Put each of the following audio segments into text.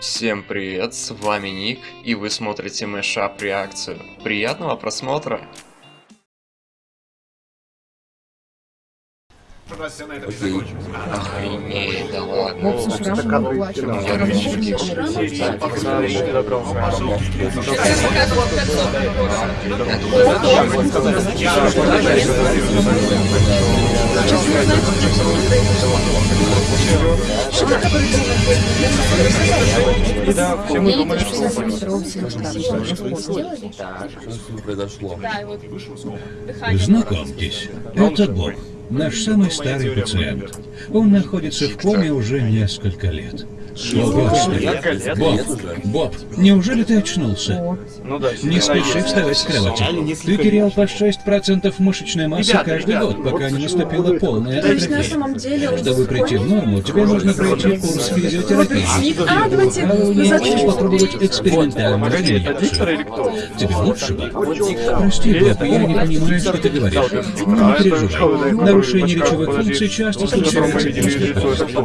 Всем привет, с вами Ник, и вы смотрите Мэшап реакцию. Приятного просмотра! Охренеть, да ладно. Вот Знакомьтесь, это Бог, наш самый старый пациент. Он находится в коме уже несколько лет. Боб, Боб, неужели ты очнулся? Ну да, Не спеши вставать с кровати. Ты терял по 6% мышечной массы Ребята, каждый ребята, год, пока вот не наступила полная То есть на атрофия. самом деле он Чтобы прийти в норму, тебе нужно пройти курс физиотерапии. А, А назад хочешь попробовать экспериментальную? Тебе лучше бы? Прости, Боб, я не понимаю, что ты говоришь. Ну, не переживай. Нарушение речевых функций часто случается.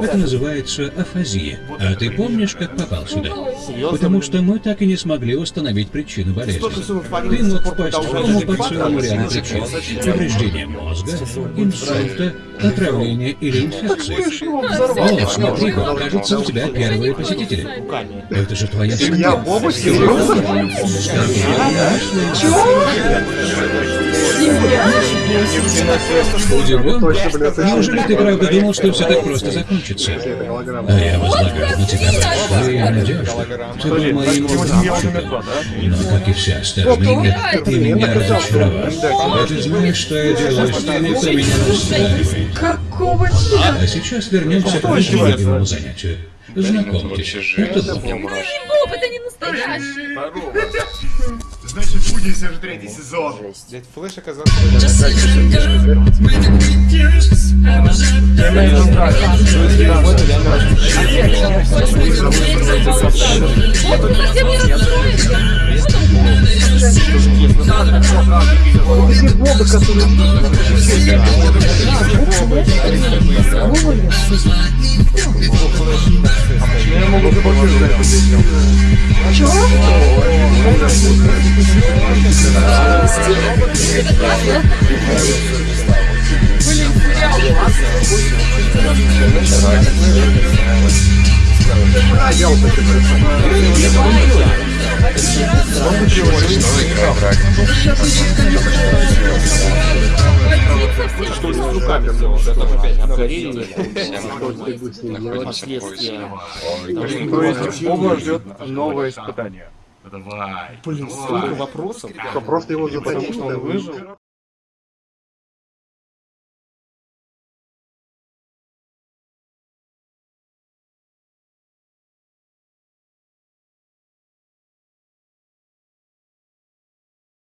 Это называется афазия. А ты помнишь, как попал сюда? Потому что мы так и не смогли установить причину болезни. Ты мог впасть в кому по целому ряду причин. Повреждение мозга, инсульта, отравление или инфекции. О, смотри, кажется, у тебя первые посетители. Это же твоя семья. Боба Удивлен? Неужели ты правда думал, что все так просто закончится? А я возлагаю на тебя большие надежды. Ты был моим мальчиком. Но, как и все остальные, ты меня разочаровал. А ты знаешь, что я делаю с теми, кто меня настраивает. Какого А сейчас вернемся к нашему любимому занятию. Знакомьтесь, это Боб. Боб, это не настоящий. Значит, будете же третий сезон. Дядь Флэш оказался... Много чего лишь, но игра так. Боб, ты совсем не расстроишься. Я могу заблокировать. То есть Боба ждет новое испытание. Давай. Блин, столько вопросов. Просто его Потому что он выжил.